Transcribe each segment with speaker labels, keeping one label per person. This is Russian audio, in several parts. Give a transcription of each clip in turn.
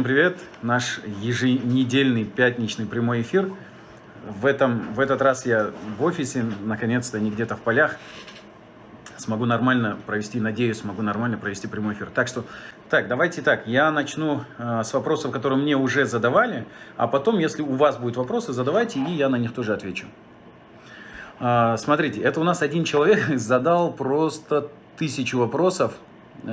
Speaker 1: Всем привет! Наш еженедельный пятничный прямой эфир. В, этом, в этот раз я в офисе, наконец-то не где-то в полях. Смогу нормально провести, надеюсь, смогу нормально провести прямой эфир. Так что, так, давайте так, я начну э, с вопросов, которые мне уже задавали, а потом, если у вас будут вопросы, задавайте, и я на них тоже отвечу. Э, смотрите, это у нас один человек задал просто тысячу вопросов,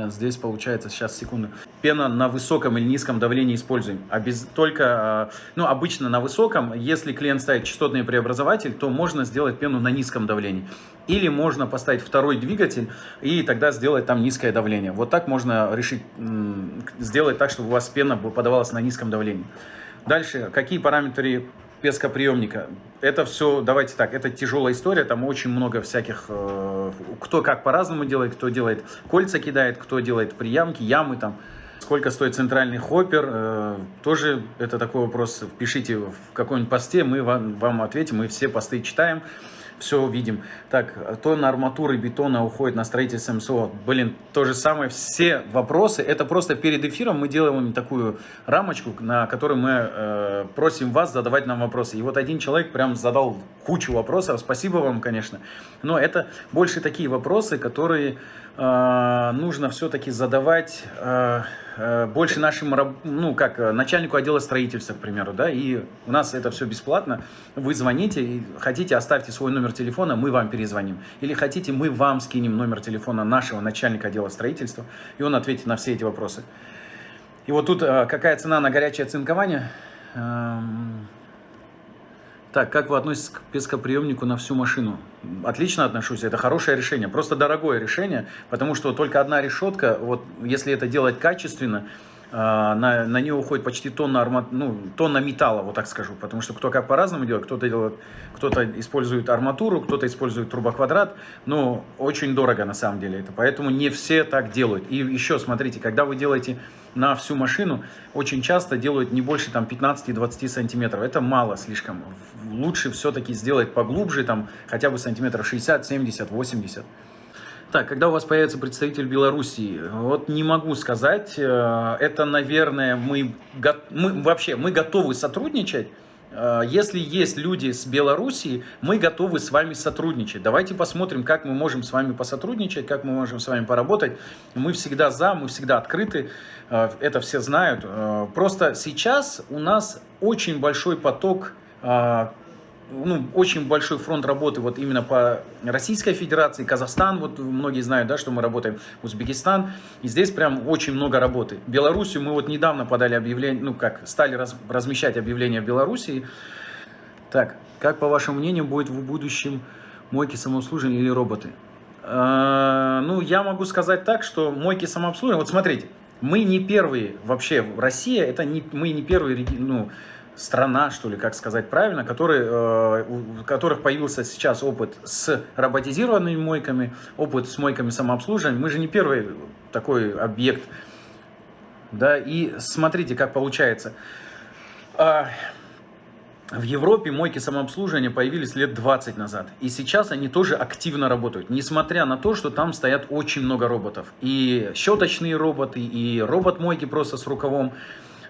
Speaker 1: здесь получается, сейчас, секунду. Пена на высоком или низком давлении используем. А без, только, э, ну, обычно на высоком, если клиент ставит частотный преобразователь, то можно сделать пену на низком давлении. Или можно поставить второй двигатель и тогда сделать там низкое давление. Вот так можно решить, сделать так, чтобы у вас пена подавалась на низком давлении. Дальше, какие параметры пескоприемника. Это все, давайте так, это тяжелая история, там очень много всяких, э, кто как по-разному делает, кто делает кольца кидает, кто делает приямки, ямы там. Сколько стоит центральный хоппер, э, тоже это такой вопрос, пишите в каком-нибудь посте, мы вам, вам ответим, мы все посты читаем все увидим. Так, тонна арматуры бетона уходит на строительство МСО. Блин, то же самое, все вопросы, это просто перед эфиром мы делаем такую рамочку, на которой мы э, просим вас задавать нам вопросы. И вот один человек прям задал кучу вопросов, спасибо вам, конечно. Но это больше такие вопросы, которые э, нужно все-таки задавать... Э, больше нашим, ну, как э, начальнику отдела строительства, к примеру, да, и у нас это все бесплатно. Вы звоните, и хотите, оставьте свой номер телефона, мы вам перезвоним. Или хотите, мы вам скинем номер телефона нашего начальника отдела строительства, и он ответит на все эти вопросы. И вот тут э, какая цена на горячее оцинкование? Так, как вы относитесь к пескоприемнику на всю машину? Отлично отношусь, это хорошее решение, просто дорогое решение, потому что только одна решетка, вот если это делать качественно, на, на нее уходит почти тонна, арма, ну, тонна металла, вот так скажу, потому что кто как по-разному делает, кто-то делает, кто-то использует арматуру, кто-то использует трубоквадрат, но очень дорого на самом деле это, поэтому не все так делают. И еще смотрите, когда вы делаете на всю машину очень часто делают не больше там 15-20 сантиметров. Это мало слишком. Лучше все-таки сделать поглубже, там хотя бы сантиметров 60, 70, 80. Так, когда у вас появится представитель Белоруссии? Вот не могу сказать. Э, это, наверное, мы, мы вообще мы готовы сотрудничать Э, если есть люди с Белоруссии, мы готовы с вами сотрудничать. Давайте посмотрим, как мы можем с вами посотрудничать, как мы можем с вами поработать. Мы всегда за, мы всегда открыты, э, это все знают. Просто сейчас у нас очень большой поток ну, очень большой фронт работы вот именно по Российской Федерации, Казахстан, вот многие знают, да, что мы работаем, Узбекистан, и здесь прям очень много работы. Белоруссию мы вот недавно подали объявление, ну как, стали раз, размещать объявления в Белоруссии. Так, как по вашему мнению будет в будущем мойки самообслуживания или роботы? Э, ну, я могу сказать так, что мойки самообслуживания, вот смотрите, мы не первые вообще, Россия, это не, мы не первые, ну, страна, что ли, как сказать правильно, который, э, у которых появился сейчас опыт с роботизированными мойками, опыт с мойками самообслуживания. Мы же не первый такой объект. Да, и смотрите, как получается. А, в Европе мойки самообслуживания появились лет 20 назад. И сейчас они тоже активно работают. Несмотря на то, что там стоят очень много роботов. И щеточные роботы, и робот-мойки просто с рукавом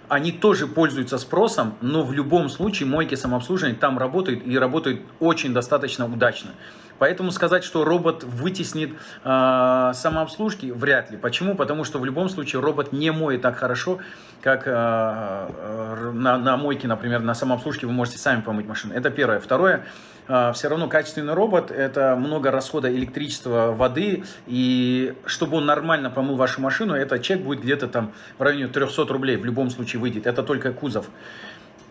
Speaker 1: они тоже пользуются спросом, но в любом случае мойки самообслуживания там работают и работают очень достаточно удачно. Поэтому сказать, что робот вытеснит э, самообслужки, вряд ли. Почему? Потому что в любом случае робот не моет так хорошо, как э, на, на мойке, например, на самообслужке вы можете сами помыть машину. Это первое. Второе, все равно качественный робот, это много расхода электричества, воды, и чтобы он нормально помыл вашу машину, этот чек будет где-то там в районе 300 рублей в любом случае выйдет. Это только кузов.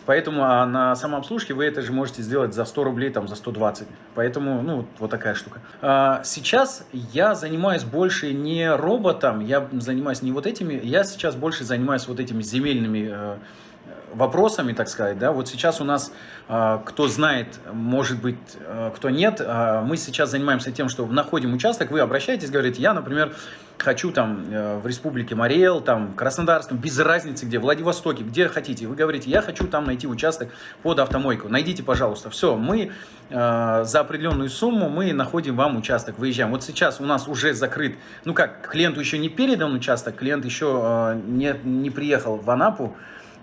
Speaker 1: Поэтому а на самообслужке вы это же можете сделать за 100 рублей, там, за 120. Поэтому, ну, вот такая штука. А, сейчас я занимаюсь больше не роботом, я занимаюсь не вот этими, я сейчас больше занимаюсь вот этими земельными э, вопросами, так сказать, да, вот сейчас у нас, э, кто знает, может быть, э, кто нет, мы сейчас занимаемся тем, что находим участок, вы обращаетесь, говорите, я, например, хочу там э, в республике Мариэл, там в Краснодарском, без разницы где, в Владивостоке, где хотите. Вы говорите, я хочу там найти участок под автомойку. Найдите, пожалуйста. Все, мы э, за определенную сумму мы находим вам участок, выезжаем. Вот сейчас у нас уже закрыт, ну как, клиенту еще не передан участок, клиент еще э, не, не приехал в Анапу,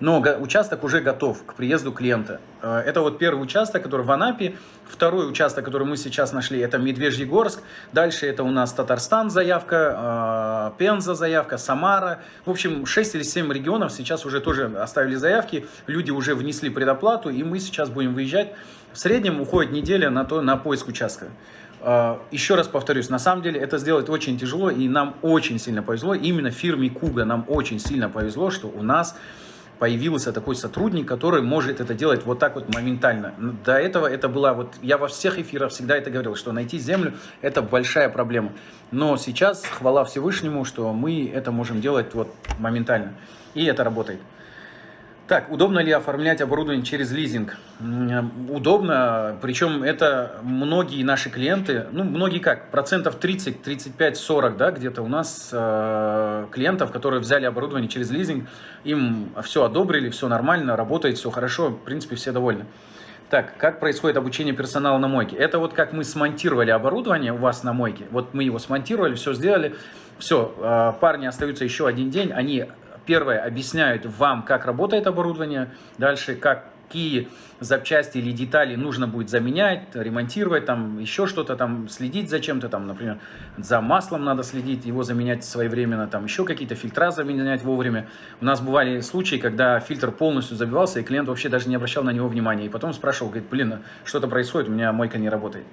Speaker 1: но участок уже готов к приезду клиента. Э, это вот первый участок, который в Анапе. Второй участок, который мы сейчас нашли, это Медвежьегорск. Дальше это у нас Татарстан заявка, э, Пенза заявка, Самара. В общем, 6 или 7 регионов сейчас уже тоже оставили заявки. Люди уже внесли предоплату, и мы сейчас будем выезжать. В среднем уходит неделя на, то, на поиск участка. Э, еще раз повторюсь, на самом деле это сделать очень тяжело, и нам очень сильно повезло. Именно фирме Куга нам очень сильно повезло, что у нас появился такой сотрудник, который может это делать вот так вот моментально. До этого это была, вот я во всех эфирах всегда это говорил, что найти землю это большая проблема. Но сейчас, хвала Всевышнему, что мы это можем делать вот моментально. И это работает. Так, удобно ли оформлять оборудование через лизинг? Удобно, причем это многие наши клиенты, ну, многие как, процентов 30, 35, 40, да, где-то у нас э, клиентов, которые взяли оборудование через лизинг, им все одобрили, все нормально, работает, все хорошо, в принципе, все довольны. Так, как происходит обучение персонала на мойке? Это вот как мы смонтировали оборудование у вас на мойке, вот мы его смонтировали, все сделали, все, э, парни остаются еще один день, они Первое, объясняют вам, как работает оборудование. Дальше, какие запчасти или детали нужно будет заменять, ремонтировать, там еще что-то, там следить за чем-то, там, например, за маслом надо следить, его заменять своевременно, там еще какие-то фильтра заменять вовремя. У нас бывали случаи, когда фильтр полностью забивался, и клиент вообще даже не обращал на него внимания, и потом спрашивал, говорит, блин, что-то происходит, у меня мойка не работает.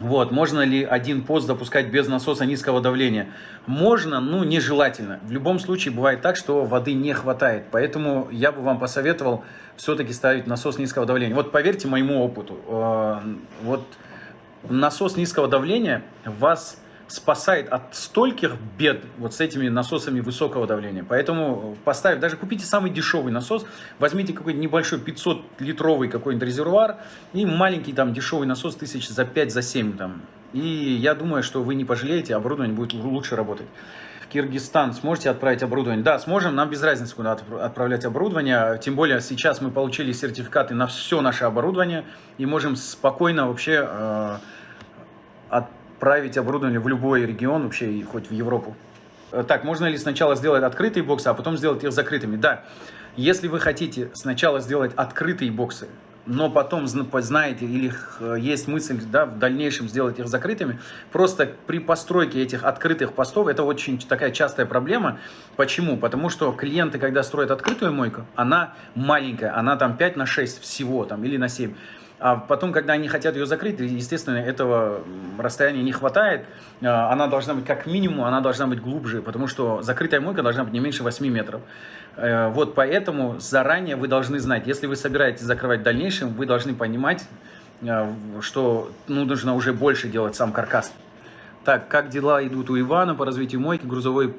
Speaker 1: Вот, можно ли один пост запускать без насоса низкого давления? Можно, но нежелательно. В любом случае бывает так, что воды не хватает. Поэтому я бы вам посоветовал все-таки ставить насос низкого давления. Вот поверьте моему опыту, э, вот насос низкого давления вас спасает от стольких бед вот с этими насосами высокого давления. Поэтому поставив, даже купите самый дешевый насос, возьмите какой-нибудь небольшой 500-литровый какой-нибудь резервуар и маленький там дешевый насос тысяч за 5, за 7 там. И я думаю, что вы не пожалеете, оборудование будет лучше работать. В Киргизстан сможете отправить оборудование? Да, сможем, нам без разницы, куда отправлять оборудование. Тем более сейчас мы получили сертификаты на все наше оборудование и можем спокойно вообще э, от править оборудование в любой регион, вообще и хоть в Европу. Э, так, можно ли сначала сделать открытые боксы, а потом сделать их закрытыми? Да, если вы хотите сначала сделать открытые боксы, но потом знаете или есть мысль да, в дальнейшем сделать их закрытыми, просто при постройке этих открытых постов, это очень такая частая проблема. Почему? Потому что клиенты, когда строят открытую мойку, она маленькая, она там 5 на 6 всего там, или на 7. А потом, когда они хотят ее закрыть, естественно, этого расстояния не хватает. А, она должна быть, как минимум, она должна быть глубже, потому что закрытая мойка должна быть не меньше 8 метров. Э, вот поэтому заранее вы должны знать, если вы собираетесь закрывать в дальнейшем, вы должны понимать, э, что ну, нужно уже больше делать сам каркас. Так, как дела идут у Ивана по развитию мойки? Грузовой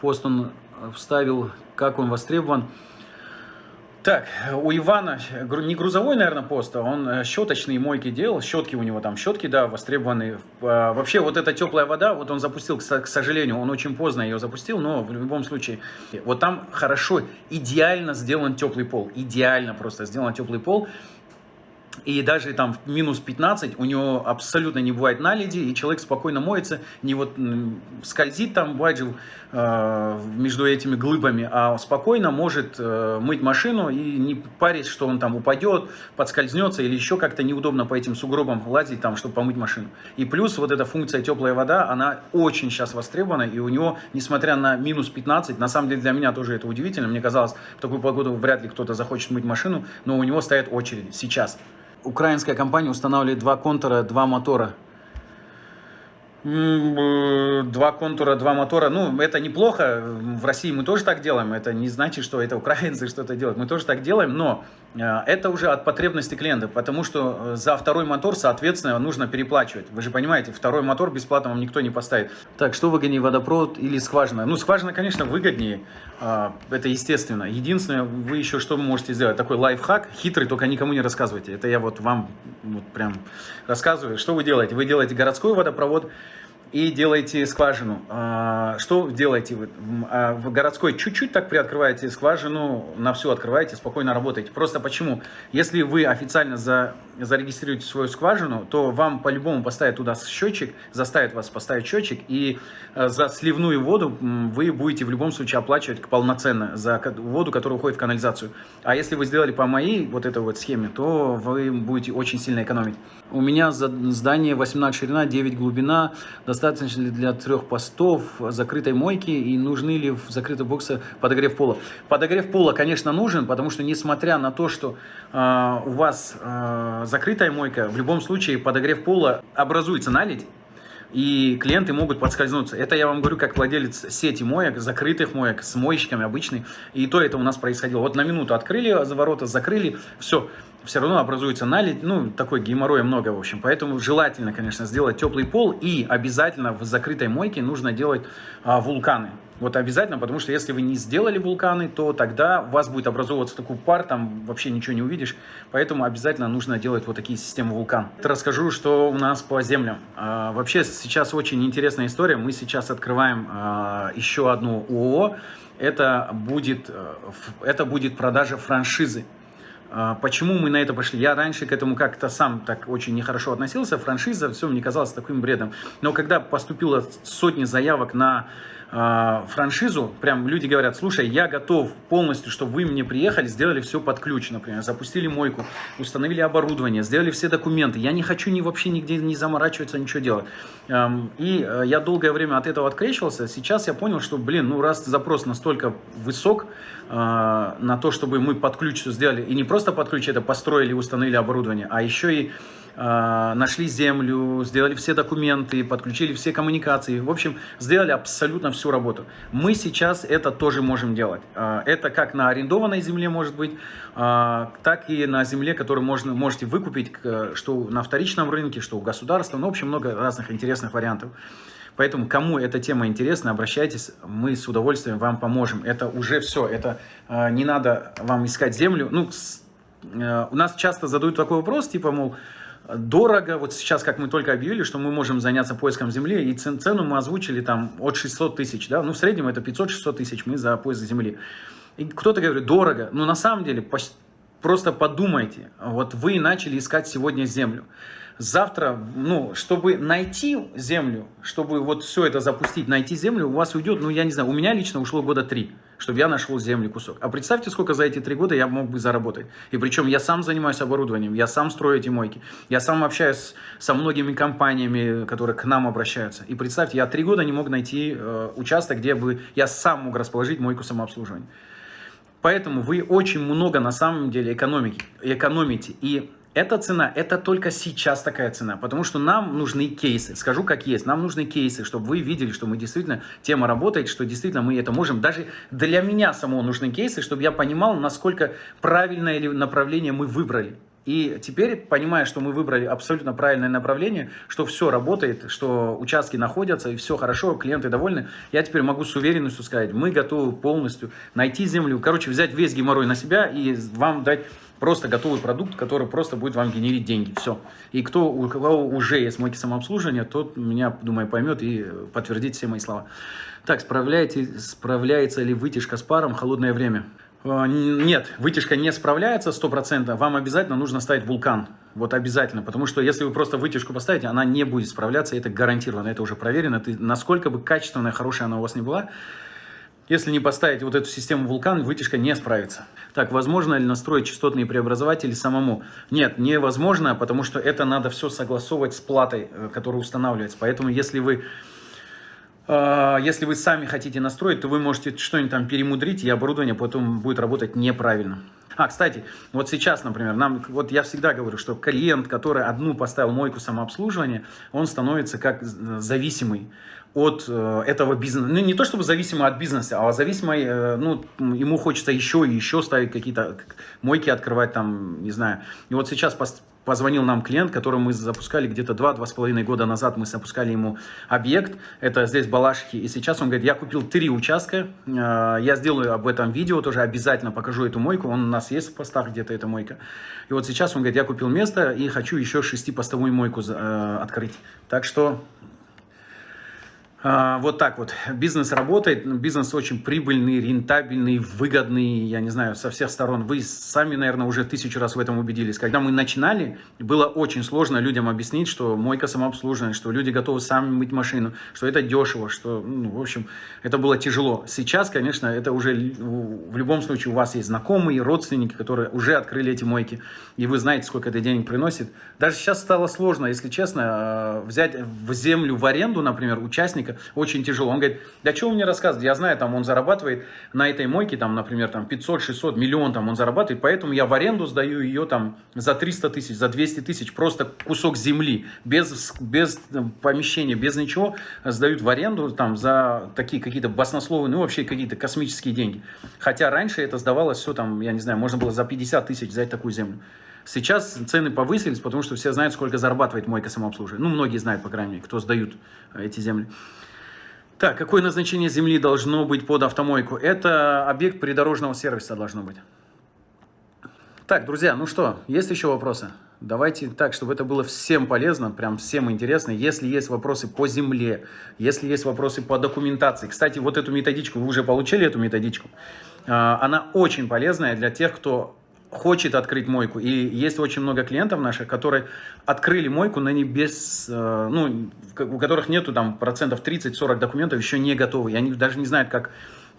Speaker 1: пост он вставил, как он востребован? Так, у Ивана не грузовой, наверное, пост, а он э, щеточные мойки делал, щетки у него там, щетки, да, востребованные. А, вообще, вот эта теплая вода, вот он запустил, к сожалению, он очень поздно ее запустил, но в любом случае, вот там хорошо, идеально сделан теплый пол, идеально просто сделан теплый пол. И даже там в минус 15 у него абсолютно не бывает наледи, и человек спокойно моется, не вот скользит там баджил э, между этими глыбами, а спокойно может э, мыть машину и не парить, что он там упадет, подскользнется или еще как-то неудобно по этим сугробам лазить там, чтобы помыть машину. И плюс вот эта функция теплая вода, она очень сейчас востребована, и у него, несмотря на минус 15, на самом деле для меня тоже это удивительно, мне казалось, в такую погоду вряд ли кто-то захочет мыть машину, но у него стоят очереди сейчас украинская компания устанавливает два контура, два мотора. Два контура, два мотора. Ну, это неплохо. В России мы тоже так делаем. Это не значит, что это украинцы что-то делают. Мы тоже так делаем, но э, это уже от потребности клиента, потому что э, за второй мотор, соответственно, нужно переплачивать. Вы же понимаете, второй мотор бесплатно вам никто не поставит. Так, что выгоднее, водопровод или скважина? Ну, скважина, конечно, выгоднее. А, это естественно. Единственное, вы еще что можете сделать? Такой лайфхак, хитрый, только никому не рассказывайте. Это я вот вам вот прям рассказываю. Что вы делаете? Вы делаете городской водопровод, и делаете скважину. А, что делаете? А, в городской чуть-чуть так приоткрываете скважину, на всю открываете, спокойно работаете. Просто почему? Если вы официально за, зарегистрируете свою скважину, то вам по-любому поставят туда счетчик, заставят вас поставить счетчик, и э, за сливную воду вы будете в любом случае оплачивать полноценно за воду, которая уходит в канализацию. А если вы сделали по моей вот этой вот схеме, то вы будете очень сильно экономить. У меня здание 18 ширина, 9 глубина, достаточно ли для трех постов, закрытой мойки и нужны ли в закрытой боксе подогрев пола. Подогрев пола, конечно, нужен, потому что несмотря на то, что э, у вас э, закрытая мойка, в любом случае подогрев пола образуется наледь, и клиенты могут подскользнуться. Это я вам говорю как владелец сети моек, закрытых моек, с моечками обычный. И то это у нас происходило. Вот на минуту открыли за ворота, закрыли, все все равно образуется налить, ну, такой геморроя много, в общем. Поэтому желательно, конечно, сделать теплый пол и обязательно в закрытой мойке нужно делать а, вулканы. Вот обязательно, потому что если вы не сделали вулканы, то тогда у вас будет образовываться такой пар, там вообще ничего не увидишь. Поэтому обязательно нужно делать вот такие системы вулкан. Расскажу, что у нас по землям. А, вообще сейчас очень интересная история. Мы сейчас открываем а, еще одну ООО. Это будет, э, это будет продажа франшизы. А, почему мы на это пошли? Я раньше к этому как-то сам так очень нехорошо относился. Франшиза, все мне казалось таким бредом. Но когда поступило сотни заявок на э, франшизу, прям люди говорят, слушай, я готов полностью, чтобы вы мне приехали, сделали все под ключ, например, запустили мойку, установили оборудование, сделали все документы. Я не хочу ни вообще нигде не заморачиваться, ничего делать. Эм, и э, я долгое время от этого открещивался. Сейчас я понял, что, блин, ну раз запрос настолько высок э, на то, чтобы мы под ключ все сделали, и не просто под ключ это построили, установили оборудование, а еще и а, нашли землю, сделали все документы, подключили все коммуникации. В общем, сделали абсолютно всю работу. Мы сейчас это тоже можем делать. А, это как на арендованной земле может быть, а, так и на земле, которую можно, можете выкупить, что на вторичном рынке, что у государства. Ну, в общем, много разных интересных вариантов. Поэтому, кому эта тема интересна, обращайтесь, мы с удовольствием вам поможем. Это уже все, это не надо вам искать землю. Ну, у нас часто задают такой вопрос, типа, мол, дорого. Вот сейчас, как мы только объявили, что мы можем заняться поиском земли, и цену мы озвучили там от 600 тысяч, да, ну в среднем это 500-600 тысяч мы за поиск земли. И кто-то говорит, дорого, но на самом деле просто подумайте, вот вы начали искать сегодня землю. Завтра, ну, чтобы найти землю, чтобы вот все это запустить, найти землю, у вас уйдет, ну, я не знаю, у меня лично ушло года три, чтобы я нашел землю кусок. А представьте, сколько за эти три года я мог бы заработать. И причем я сам занимаюсь оборудованием, я сам строю эти мойки, я сам общаюсь со многими компаниями, которые к нам обращаются. И представьте, я три года не мог найти э, участок, где бы я сам мог расположить мойку самообслуживания. Поэтому вы очень много на самом деле экономите. экономите. И эта цена, это только сейчас такая цена, потому что нам нужны кейсы. Скажу как есть, нам нужны кейсы, чтобы вы видели, что мы действительно, тема работает, что действительно мы это можем. Даже для меня самого нужны кейсы, чтобы я понимал, насколько правильное направление мы выбрали. И теперь, понимая, что мы выбрали абсолютно правильное направление, что все работает, что участки находятся и все хорошо, клиенты довольны, я теперь могу с уверенностью сказать, мы готовы полностью найти землю, короче, взять весь геморрой на себя и вам дать Просто готовый продукт, который просто будет вам генерить деньги. Все. И кто, у кого уже есть мойки самообслуживания, тот меня, думаю, поймет и подтвердит все мои слова. Так, справляете, справляется ли вытяжка с паром в холодное время? А, нет, вытяжка не справляется 100%. Вам обязательно нужно ставить вулкан. Вот обязательно. Потому что если вы просто вытяжку поставите, она не будет справляться. Это гарантированно. Это уже проверено. Ты, насколько бы качественная, хорошая она у вас не была, если не поставить вот эту систему вулкан, вытяжка не справится. Так, возможно ли настроить частотные преобразователи самому? Нет, невозможно, потому что это надо все согласовывать с платой, э, которая устанавливается. Поэтому если вы, э, если вы сами хотите настроить, то вы можете что-нибудь там перемудрить, и оборудование потом будет работать неправильно. А, кстати, вот сейчас, например, нам, вот я всегда говорю, что клиент, который одну поставил мойку самообслуживания, он становится как зависимый от э, этого бизнеса. Ну, не то чтобы зависимо от бизнеса, а зависимый, э, ну, ему хочется еще и еще ставить какие-то мойки, открывать там, не знаю. И вот сейчас позвонил нам клиент, который мы запускали где-то 2-2,5 года назад, мы запускали ему объект, это здесь Балашихи, и сейчас он говорит, я купил три участка, э, я сделаю об этом видео, тоже обязательно покажу эту мойку, он у нас есть в постах где-то эта мойка. И вот сейчас он говорит, я купил место и хочу еще шестипостовую мойку э, открыть. Так что вот так вот. Бизнес работает, бизнес очень прибыльный, рентабельный, выгодный, я не знаю, со всех сторон. Вы сами, наверное, уже тысячу раз в этом убедились. Когда мы начинали, было очень сложно людям объяснить, что мойка самообслуживания, что люди готовы сами мыть машину, что это дешево, что, ну, в общем, это было тяжело. Сейчас, конечно, это уже в любом случае у вас есть знакомые, родственники, которые уже открыли эти мойки, и вы знаете, сколько это денег приносит. Даже сейчас стало сложно, если честно, а, взять в землю в аренду, например, участника, собственника очень тяжело. Он говорит, да что вы мне рассказываете, я знаю, там он зарабатывает на этой мойке, там, например, там 500, 600, миллион там он зарабатывает, поэтому я в аренду сдаю ее там за 300 тысяч, за 200 тысяч, просто кусок земли, без, без э, помещения, без ничего, сдают в аренду там за такие какие-то баснословные, ну вообще какие-то космические деньги. Хотя раньше это сдавалось все там, я не знаю, можно было за 50 тысяч взять такую землю. Сейчас цены повысились, потому что все знают, сколько зарабатывает мойка самообслуживания. Ну, многие знают, по крайней мере, кто сдают э, эти земли. Так, какое назначение земли должно быть под автомойку? Это объект придорожного сервиса должно быть. Так, друзья, ну что, есть еще вопросы? Давайте так, чтобы это было всем полезно, прям всем интересно. Если есть вопросы по земле, если есть вопросы по документации. Кстати, вот эту методичку, вы уже получили эту методичку. А, она очень полезная для тех, кто хочет открыть мойку. И есть очень много клиентов наших, которые открыли мойку, но не без, э, ну, у которых нету там процентов 30-40 документов, еще не готовы. И они даже не знают, как,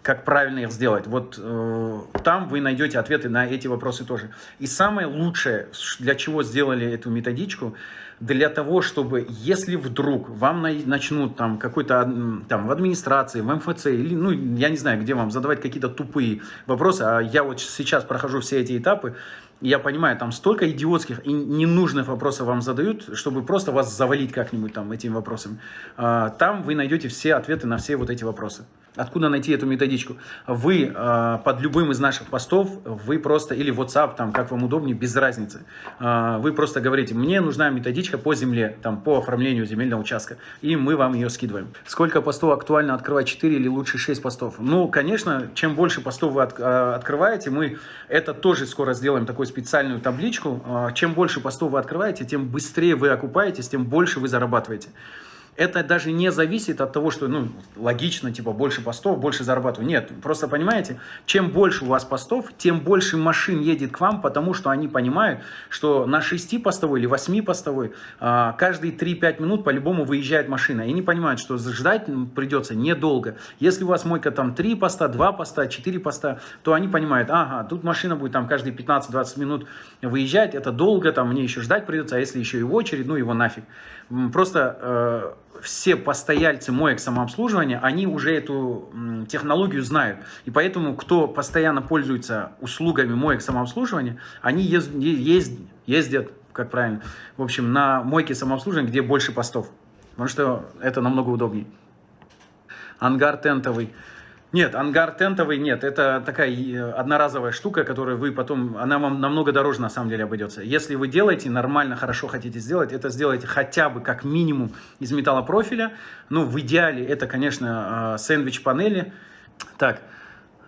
Speaker 1: как правильно их сделать. Вот э, там вы найдете ответы на эти вопросы тоже. И самое лучшее, для чего сделали эту методичку, для того, чтобы, если вдруг вам начнут там какой-то, там, в администрации, в МФЦ, или, ну, я не знаю, где вам задавать какие-то тупые вопросы, а я вот сейчас прохожу все эти этапы, я понимаю, там столько идиотских и ненужных вопросов вам задают, чтобы просто вас завалить как-нибудь там этими вопросами. А, там вы найдете все ответы на все вот эти вопросы. Откуда найти эту методичку? Вы э, под любым из наших постов, вы просто, или WhatsApp, там, как вам удобнее, без разницы. Э, вы просто говорите, мне нужна методичка по земле, там, по оформлению земельного участка, и мы вам ее скидываем. Сколько постов актуально открывать, 4 или лучше 6 постов? Ну, конечно, чем больше постов вы от, э, открываете, мы это тоже скоро сделаем, такую специальную табличку. Э, чем больше постов вы открываете, тем быстрее вы окупаетесь, тем больше вы зарабатываете это даже не зависит от того, что, ну, логично, типа, больше постов, больше зарабатываю. Нет, просто понимаете, чем больше у вас постов, тем больше машин едет к вам, потому что они понимают, что на 6-постовой или 8-постовой а, каждые 3-5 минут по-любому выезжает машина. И они понимают, что ждать придется недолго. Если у вас мойка там 3 поста, 2 поста, 4 поста, то они понимают, ага, тут машина будет там каждые 15-20 минут выезжать, это долго, там мне еще ждать придется, а если еще и в очередь, ну его нафиг. Просто э, все постояльцы моек самообслуживания, они уже эту технологию знают. И поэтому, кто постоянно пользуется услугами моек самообслуживания, они ез, ез, ездят, как правильно, в общем, на мойке самообслуживания, где больше постов. Потому что это намного удобнее. Ангар тентовый. Нет, ангар тентовый нет. Это такая э, одноразовая штука, которую вы потом... Она вам намного дороже на самом деле обойдется. Если вы делаете, нормально, хорошо хотите сделать, это сделайте хотя бы как минимум из металлопрофиля. Ну, в идеале это, конечно, э, сэндвич-панели. Так, а,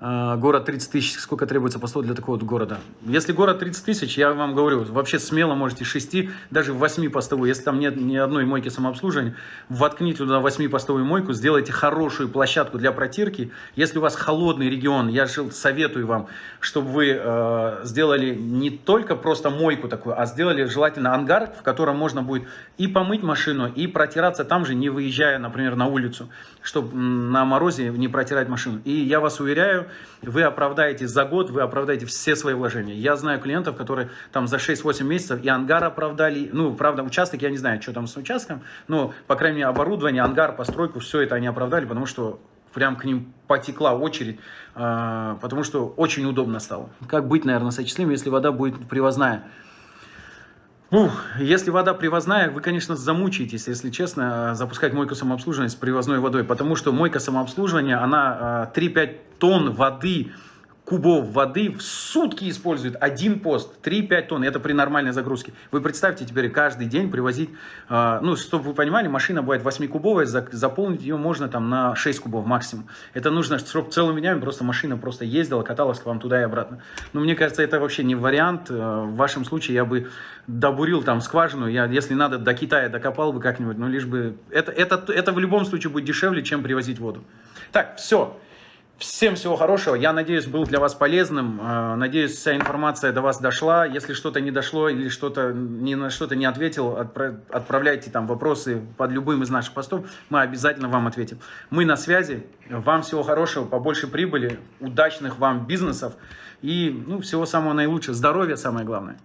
Speaker 1: город 30 тысяч, сколько требуется постов для такого вот города. Если город 30 тысяч, я вам говорю, вообще смело можете 6, даже 8 постовую, если там нет ни одной мойки самообслуживания, воткните туда 8 постовую мойку, сделайте хорошую площадку для протирки. Если у вас холодный регион, я советую вам, чтобы вы э, сделали не только просто мойку такую, а сделали желательно ангар, в котором можно будет и помыть машину, и протираться там же, не выезжая, например, на улицу, чтобы на морозе не протирать машину. И я вас уверяю, вы оправдаете за год, вы оправдаете все свои вложения. Я знаю клиентов, которые там за 6-8 месяцев и ангар оправдали, ну, правда, участок, я не знаю, что там с участком, но, по крайней мере, оборудование, ангар, постройку, все это они оправдали, потому что прям к ним потекла очередь, а, потому что очень удобно стало. Как быть, наверное, с очислением, если вода будет привозная? Ух, если вода привозная, вы, конечно, замучаетесь, если честно, запускать мойку самообслуживания с привозной водой, потому что мойка самообслуживания, она 3-5 а, тонн воды кубов воды в сутки использует один пост, 3-5 тонн, это при нормальной загрузке. Вы представьте теперь каждый день привозить, э, ну, чтобы вы понимали, машина бывает 8-кубовая, заполнить ее можно там на 6 кубов максимум. Это нужно, чтобы целыми днями просто машина просто ездила, каталась к вам туда и обратно. Но мне кажется, это вообще не вариант. Э, в вашем случае я бы добурил там скважину, я, если надо, до Китая докопал бы как-нибудь, но лишь бы... Это, это, это в любом случае будет дешевле, чем привозить воду. Так, все. Всем всего хорошего. Я надеюсь, был для вас полезным. Э, надеюсь, вся информация до вас дошла. Если что-то не дошло или что-то ни на что-то не ответил, отправляйте там вопросы под любым из наших постов. Мы обязательно вам ответим. Мы на связи. Вам всего хорошего, побольше прибыли, удачных вам бизнесов и ну, всего самого наилучшего. Здоровья самое главное.